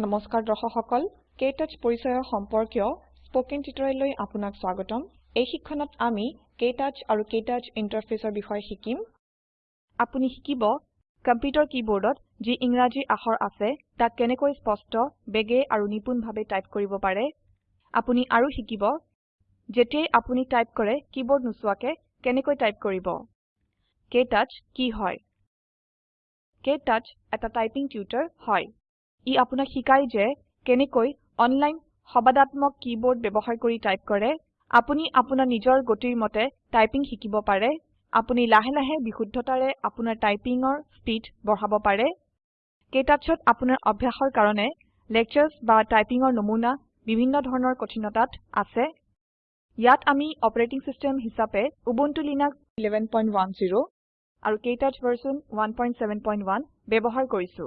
নমস্কাৰ দৰ্শক সকল কেটাচ পৰিচয় সম্পৰ্কীয় স্পোকেন টিউটৰিয়েললৈ আপোনাক স্বাগতম। এই শিক্ষণত আমি কেটাচ আৰু কেটাচ ইন্টাৰফেসৰ বিষয়ে শিকিম। আপুনি শিকিব কম্পিউটাৰ কীবোৰ্ডত যি ইংৰাজী আখৰ আছে তাক কেনেকৈ স্পষ্ট বেগে আৰু নিপুণভাৱে টাইপ কৰিব পাৰে। আপুনি আৰু শিকিব যেতিয়াই আপুনি টাইপ কৰে কীবোৰ্ড নোচোৱাকে কেনেকৈ টাইপ কৰিব। কেটাচ কি হয়? কেটাচ এটা টাইপিং টিউটৰ হয়। ই আপোনাক শিকায় যে কেনেকৈ অনলাইন সবাদাত্মক কীবোৰ্ড ব্যৱহাৰ কৰি টাইপ কৰে। আপুনি আপোনাৰ নিজৰ গতিৰ মতে টাইপিং শিকিব পাৰে। আপুনি লাহে লাহে বিশুদ্ধতাৰে আপোনাৰ টাইপিঙৰ স্পীড বঢ়াব পাৰে। কেটাচত আপোনাৰ অভ্যাসৰ কাৰণে লেকচাৰ্ছ বা টাইপিঙৰ নমুনা বিভিন্ন ধৰণৰ কঠিনতাত আছে। ইয়াত আমি অপাৰেটিং সিস্টেম হিচাপে উবুন্টু লিনাক্স 1110 আৰু কেটাচ ভাৰ্চন 171 ব্যৱহাৰ কৰিছো।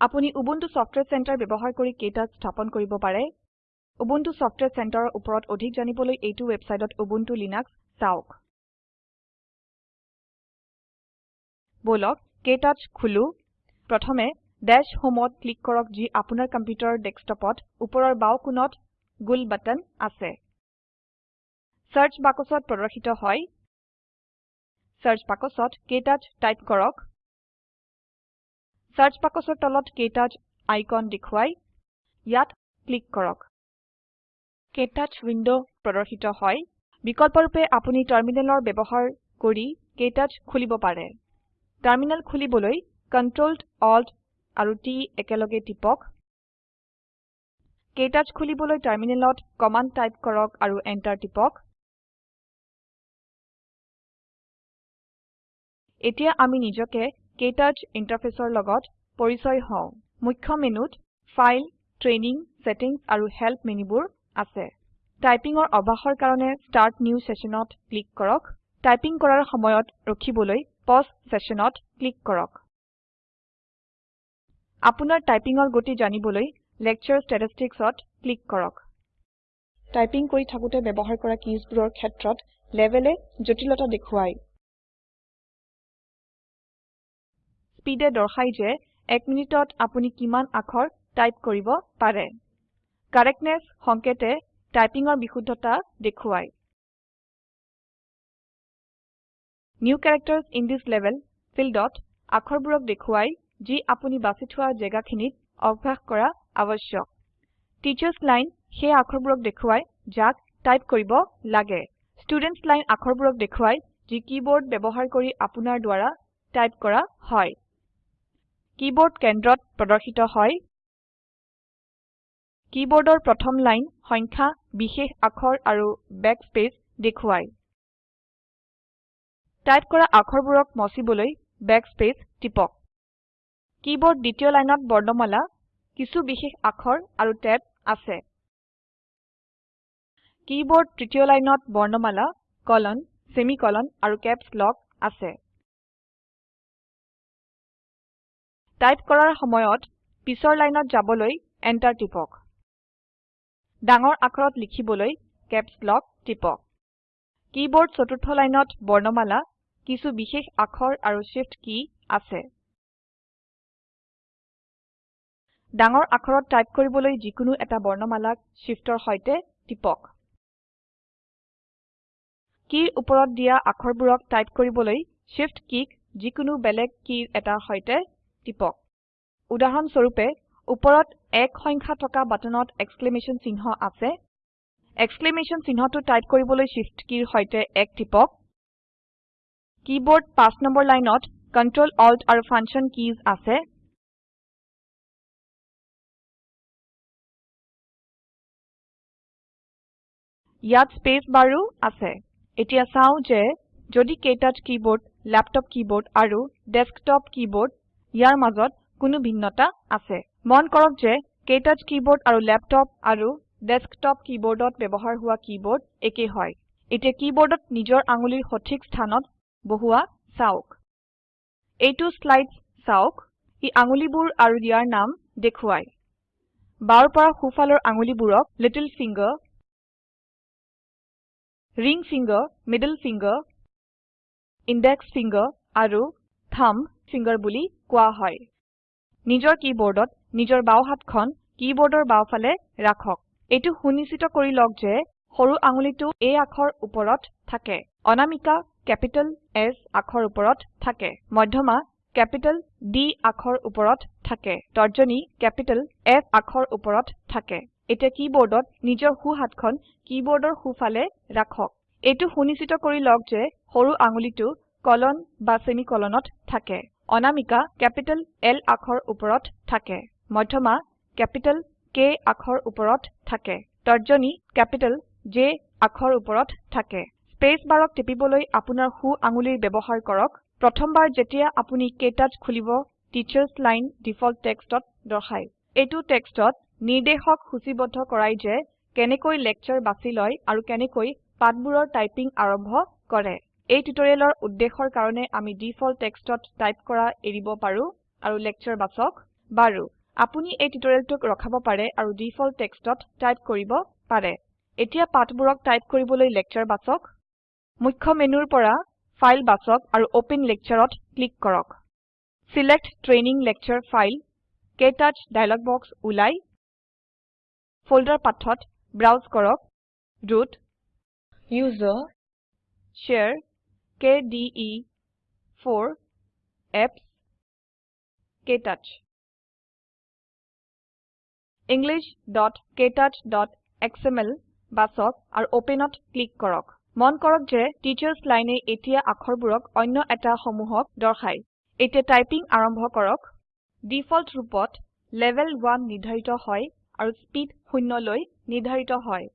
আপুনি উবুন্টু সফটওয়্যাৰ সেন্টাৰ ব্যৱহাৰ কৰি কেটাচ স্থাপন কৰিব পাৰে। উবুন্টু সফটওয়্যাৰ সেন্টাৰৰ ওপৰত অধিক জানিবলৈ এইটো ওয়েবসাইটত উবুন্টু লিনাক্স চাওক। বলক কেটাচ খুলো? প্ৰথমে ড্যাশ হোমত ক্লিক কৰক যি আপোনাৰ কম্পিউটাৰৰ ডেস্কটপত ওপৰৰ বাও কোণত গোল বাটন আছে। সাৰ্চ বাকচত প্ৰদৰ্শিত হয়। সাৰ্চ বাকচত কেটাচ টাইপ কৰক। সাৰ্চ বাকচৰ তলত কেটাচ আইকন দেখুৱাই ইয়াত ক্লিক কৰক। কেটাচ উইন্ডো প্ৰদৰ্শিত হয়। বিকল্পৰূপে আপুনি টাৰ্মিনেলৰ ব্যৱহাৰ কৰি কেটাচ খুলিব পাৰে। টাৰ্মিনেল খুলিবলৈ Ctrl Alt আৰু T একেলগে টিপক। কেটাচ খুলিবলৈ টাৰ্মিনেলত কমান্ড টাইপ কৰক আৰু এন্টাৰ টিপক। এতিয়া আমি নিজকে কেটাচ ইন্টাৰফেসৰ লগত পৰিচয় হও। মুখ্য মেনুত ফাইল ট্ৰেইনিং সেটিংস আৰু হেল্প মেনুবোৰ আছে। টাইপিঙৰ অভ্যাসৰ কাৰণে ষ্টাৰ্ট নিউ সেশনত ক্লিক কৰক। টাইপিং কৰাৰ সময়ত ৰখিবলৈ পজ সেশনত ক্লিক কৰক। আপোনাৰ টাইপিঙৰ গতি জানিবলৈ লেকচাৰ ষ্টেটিষ্টিক্সত ক্লিক কৰক। টাইপিং কৰি থাকোতে ব্যৱহাৰ কৰা কিজবোৰৰ ক্ষেত্ৰত লেভেলে জটিলতা দেখুৱায়। স্পীডে দৰ্শায় যে 1 মিনিটত আপুনি কিমান আখৰ টাইপ কৰিব পাৰে। কাৰেক্টনেছ সংকেতে টাইপিঙৰ বিশুদ্ধতা দেখুৱায়। New characters in this level ফিল্ডত আখৰবোৰক দেখুৱায় যি আপুনি বাছি থোৱা জেগাখিনিত অভ্যাস কৰা আৱশ্যক। টিচাৰ্ছ লাইন সেই আখৰবোৰক দেখুৱায় যাক টাইপ কৰিব লাগে। ষ্টুডেণ্টছ লাইন আখৰবোৰক দেখুৱায় যি কীবোৰ্ড ব্যৱহাৰ কৰি আপোনাৰ দ্বাৰা টাইপ কৰা হয়। কীবোৰ্ড কেন্দ্ৰত প্ৰদৰ্শিত হয়। কীবোৰ্ডৰ প্ৰথম লাইন সংখ্যা বিশেষ আখৰ আৰু বেকস্পেচ দেখুৱায়। টাইপ কৰা আখৰবোৰক মচিবলৈ বেকস্পেচ টিপক। কীবোৰ্ড দ্বিতীয় লাইনত বৰ্ণমালা কিছু বিশেষ আখৰ আৰু টেব আছে। কীবোৰ্ড তৃতীয় লাইনত বৰ্ণমালা কলন সেমিকলন আৰু কেপছ লক আছে। টাইপ কৰাৰ সময়ত পিছৰ লাইনত যাবলৈ এন্টাৰ টিপক। ডাঙৰ আখৰত লিখিবলৈ কেপছ লক টিপক। কীবোৰ্ড চতুৰ্থ লাইনত বৰ্ণমালা কিছু বিশেষ আখৰ আৰু শিফট কী আছে। ডাঙৰ আখৰত টাইপ কৰিবলৈ যিকোনো এটা বৰ্ণমালাক শিফটৰ সৈতে টিপক। কীৰ ওপৰত দিয়া আখৰবোৰক টাইপ কৰিবলৈ শিফট কীক যিকোনো বেলেগ কীৰ এটাৰ সৈতে টিপক। উদাহৰণ স্বৰূপে ওপৰত এক সংখ্যা থকা বাটনত এক্সক্লেমেশ্যন চিহ্ন আছে। এক্সক্লেমেশ্যন চিহ্নটো টাইপ কৰিবলৈ শিফট কীৰ সৈতে এক টিপক। কীবোৰ্ড 5 নম্বৰ লাইনত Ctrl Alt আৰু ফাংচন কিজ আছে। ইয়াত স্পেচ বাৰো আছে। এতিয়া চাও যে যদি কেটাচ কীবোৰ্ড ল্যাপটপ কীবোৰ্ড আৰু ডেস্কটপ কীবোৰ্ড ইয়াৰ মাজত কোনো ভিন্নতা আছে। মন কৰক যে কেটাচ কীবোৰ্ড আৰু ল্যাপটপ আৰু ডেস্কটপ কীবোৰ্ডত ব্যৱহাৰ হোৱা কীবোৰ্ড একে হয়। এতিয়া কীবোৰ্ডত নিজৰ আঙুলিৰ সঠিক স্থানত বহুৱা চাওক। এইটো স্লাইডছ চাওক। ই আঙুলিবোৰ আৰু ইয়াৰ নাম দেখুৱায়। বাওৰ পৰা সোঁফালৰ আঙুলিবোৰক little finger ring finger middle finger index finger আৰু থাম্ব ফিংগাৰ বুলি কোৱা হয়। নিজৰ কীবোৰ্ডত নিজৰ বাও হাতখন কীবোৰ্ডৰ বাওফালে ৰাখক। এইটো সুনিশ্চিত কৰি লওক যে সৰু আঙুলিটো A আখৰ ওপৰত থাকে। অনামিকা কেপিটেল S আখৰ ওপৰত থাকে। মধ্যমা কেপিটেল D আখৰ ওপৰত থাকে। তৰ্জনী কেপিটেল F আখৰ ওপৰত থাকে। এতিয়া কীবোৰ্ডত নিজৰ সো হাতখন কীবোৰ্ডৰ সোফালে ৰাখক। এইটো সুনিশ্চিত কৰি লওক যে সৰু আঙুলিটো কলন বা সেমিকলনত থাকে। অনামিকা কেপিটেল L আখৰ ওপৰত থাকে মধ্যমা কেপিটেল K আখৰ ওপৰত থাকে তৰ্জনী কেপিটেল J আখৰ ওপৰত থাকে। স্পেচ বাৰক টিপিবলৈ আপোনাৰ সো আঙুলিৰ ব্যৱহাৰ কৰক। প্ৰথমবাৰ যেতিয়া আপুনি কেটাচ খুলিব টিচাৰ্ছ লাইন ডিফল্ট টেক্সটত দৰ্শায়। এইটো টেক্সটত নিৰ্দেশক সূচীবদ্ধ কৰাই যে কেনেকৈ লেকচাৰ বাছি লয় আৰু কেনেকৈ পাঠবোৰৰ টাইপিং আৰম্ভ কৰে। এই টিউটৰিয়েলৰ উদ্দেশ্যৰ কাৰণে আমি ডিফল্ট টেক্সটত টাইপ কৰা এৰিব পাৰো আৰু লেকচাৰ বাছক বাৰু আপুনি এই টিউটৰিয়েলটোক ৰখাব পাৰে আৰু ডিফল্ট টেক্সটত টাইপ কৰিব পাৰে। এতিয়া পাঠবোৰক টাইপ কৰিবলৈ লেকচাৰ বাছক মুখ্য মেনুৰ পৰা ফাইল বাছক আৰু ওপেন লেকচাৰত ক্লিক কৰক। Select training lecture file KTouch dialog box ওলাই ফল্ডাৰ পাথত ব্ৰাউজ কৰক root user share kde4 apps ktouch englishktouchএসএমএল বাছক আৰু ওপেনত ক্লিক কৰক। মন কৰক যে টিচাৰ্ছ লাইনে এতিয়া আখৰবোৰক অন্য এটা সমূহক দৰ্শায়। এতিয়া টাইপিং আৰম্ভ কৰক। ডিফল্ট ৰূপত লেভেল 1 নিৰ্ধাৰিত হয় আৰু স্পীড 0 লৈ নিৰ্ধাৰিত হয়।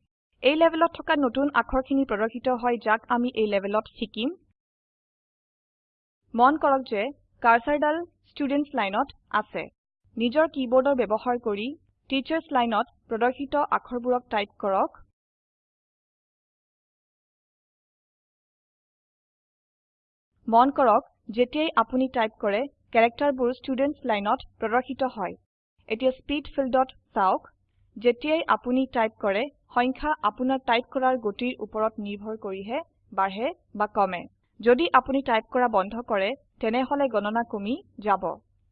এই লেভেলত থকা নতুন আখৰখিনি প্ৰদৰ্শিত হয় যাক আমি এই লেভেলত শিকিম। মন কৰক যে কাৰ্সাৰডাল ষ্টুডেণ্টছ লাইনত আছে। নিজৰ কীবোৰ্ডৰ ব্যৱহাৰ কৰি টিচাৰ্ছ লাইনত প্ৰদৰ্শিত আখৰবোৰক টাইপ কৰক। মন কৰক যেতিয়াই আপুনি টাইপ কৰে ক্যাৰেক্টাৰবোৰ ষ্টুডেণ্টছ লাইনত প্ৰদৰ্শিত হয়। এতিয়া স্পীড ফিল্ডত চাওক। যেতিয়াই আপুনি টাইপ কৰে সংখ্যা আপোনাৰ টাইপ কৰাৰ গতিৰ ওপৰত নিৰ্ভৰ কৰিহে বাঢ়ে বা কমে। যদি আপুনি টাইপ কৰা বন্ধ কৰে তেনেহলে গণনা কমি যাব।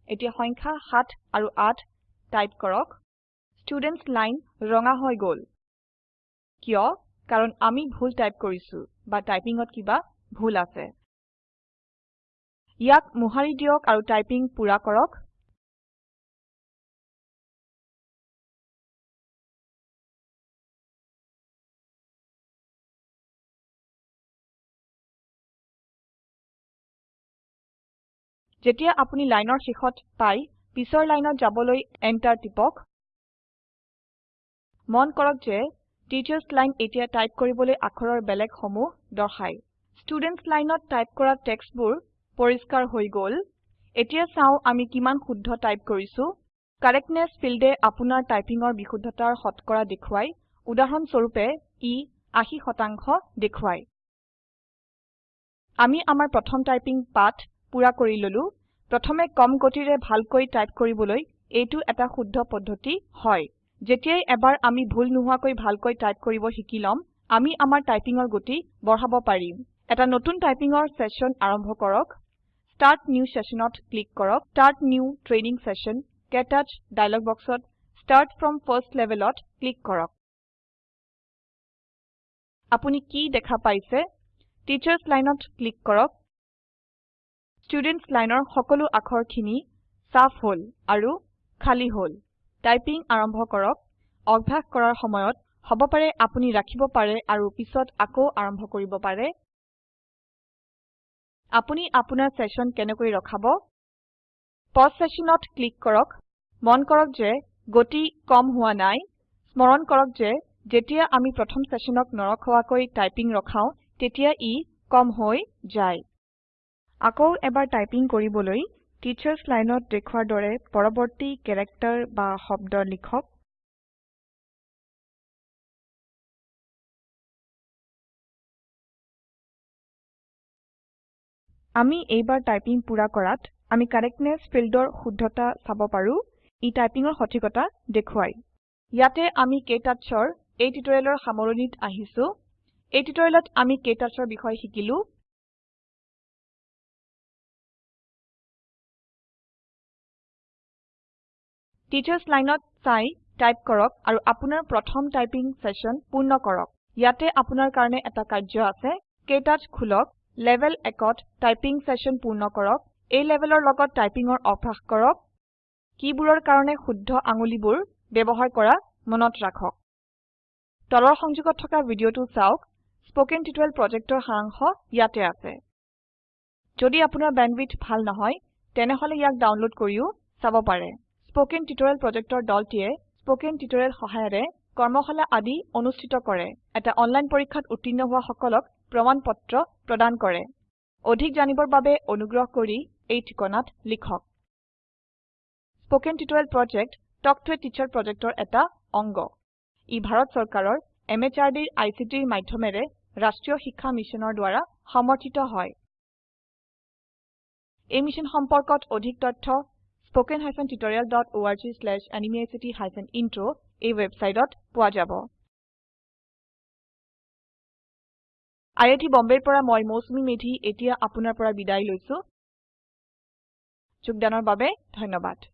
এতিয়া সংখ্যা 7 আৰু 8 টাইপ কৰক। ষ্টুডেণ্টছ লাইন ৰঙা হৈ গল। কিয়? কাৰণ আমি ভুল টাইপ কৰিছো বা টাইপিংত কিবা ভুল আছে। ইয়াক মোহাৰি দিয়ক আৰু টাইপিং পুৰা কৰক। যেতিয়া আপুনি লাইনৰ শেষত পায় পিছৰ লাইনত যাবলৈ এন্টাৰ টিপক। মন কৰক যে টিচাৰ্ছ লাইন এতিয়া টাইপ কৰিবলৈ আখৰৰ বেলেগ সমূহ দৰ্শায়। ষ্টুডেণ্টছ লাইনত টাইপ কৰা টেক্সটবোৰ পৰিষ্কাৰ হৈ গল। এতিয়া চাও আমি কিমান শুদ্ধ টাইপ কৰিছো। কাৰেক্টনেছ ফিল্ডে আপোনাৰ টাইপিঙৰ বিশুদ্ধতাৰ শতকৰা দেখুৱায়। উদাহৰণ স্বৰূপে ই 80 শতাংশ দেখুৱায়। আমি আমাৰ প্ৰথম টাইপিং পাঠ পুৰা কৰি ললো। প্ৰথমে কম গতিৰে ভালকৈ টাইপ কৰিবলৈ এইটো এটা শুদ্ধ পদ্ধতি হয়। যেতিয়াই এবাৰ আমি ভুল নোহোৱাকৈ ভালকৈ টাইপ কৰিব শিকি লম আমি আমাৰ টাইপিঙৰ গতি বঢ়াব পাৰিম। এটা নতুন টাইপিঙৰ সেশন আৰম্ভ কৰক। ষ্টাৰ্ট নিউ sessionত ক্লিক কৰক। Start new training session KTouch dialog বক্সত ষ্টাৰ্ট ফ্ৰম ফাৰ্ষ্ট levelত ক্লিক কৰক। আপুনি কি দেখা পাইছে? টিচাৰ্ছ লাইনত ক্লিক কৰক। ষ্টুডেণ্টছ লাইনৰ সকলো আখৰখিনি সাফ হল আৰু খালী হল। টাইপিং আৰম্ভ কৰক। অভ্যাস কৰাৰ সময়ত হব পাৰে আপুনি ৰাখিব পাৰে আৰু পিছত আকৌ আৰম্ভ কৰিব পাৰে। আপুনি আপোনাৰ সেশন কেনেকৈ ৰখাব? পজ সেশনত ক্লিক কৰক। মন কৰক যে গতি কম হোৱা নাই। স্মৰণ কৰক যে যেতিয়া আমি প্ৰথম সেশনক নৰখোৱাকৈ টাইপিং ৰখাও তেতিয়া ই কম হৈ যায়। আকৌ এবাৰ টাইপিং কৰিবলৈ টিচাৰ্ছ লাইনত দেখুৱাৰ দৰে পৰৱৰ্তী কেৰেক্টাৰ বা শব্দ লিখক। আমি এইবাৰ টাইপিং পুৰা কৰাত আমি কাৰেক্টনেছ ফিল্ডৰ শুদ্ধতা চাব পাৰো। ই টাইপিঙৰ সঠিকতা দেখুৱায় ইয়াতে আমি কেটাচৰ এই টিউটৰিয়েলৰ সামৰণিত আহিছো। এই টিউটৰিয়েলত আমি কেটাচৰ বিষয়ে শিকিলো। টিচাৰ্ছ লাইনত চাই টাইপ কৰক আৰু আপোনাৰ প্ৰথম টাইপিং সেশন পূৰ্ণ কৰক। ইয়াতে আপোনাৰ কাৰণে এটা কাৰ্য আছে। কেটাচ খুলক। লেভেল 1ত টাইপিং সেশন পূৰ্ণ কৰক। এই লেভেলৰ লগত টাইপিঙৰ অভ্যাস কৰক। কিবোৰৰ কাৰণে শুদ্ধ আঙুলিবোৰ ব্যৱহাৰ কৰা মনত ৰাখক। তলৰ সংযোগত থকা ভিডিঅটো চাওক। স্পোকেন টিউটোৰিয়েল প্ৰজেক্টৰ সাৰাংশ ইয়াতে আছে। যদি আপোনাৰ বেণ্ডৱিডথ ভাল নহয় তেনেহলে ইয়াক ডাউনলোড কৰিও চাব পাৰে। স্পোকেন টিউটোৰিয়েল প্ৰজেক্টৰ দলটিয়ে স্পোকেন টিউটোৰিয়েল সহায়েৰে কৰ্মশালা আদি অনুষ্ঠিত কৰে। এটা অনলাইন পৰীক্ষাত উত্তীৰ্ণ হোৱা সকলক প্ৰমাণ পত্ৰ প্ৰদান কৰে। অধিক জানিবৰ বাবে অনুগ্ৰহ কৰি এই ঠিকনাত লিখক। Spoken tutorial project talk to a teacher প্ৰজেক্টৰ এটা অংগ। ই ভাৰত চৰকাৰৰ MHRDৰ ICTৰ মাধ্যমেৰে ৰাষ্ট্ৰীয় শিক্ষা মিছনৰ দ্বাৰা সমৰ্থিত হয়। এই মিশ্যন সম্পৰ্কত অধিক তথ্য spoken hyphen tutorial dot org slash এনএমইআইচিত হাইফেন ইন্ট্ৰ এই ওয়েবসাইটত পোৱা যাব। আইআইটি বম্বেৰ পৰা মই মৌচুমী মেধি এতিয়া আপোনাৰ পৰা বিদায় লৈছো। যোগদানৰ বাবে ধন্যবাদ।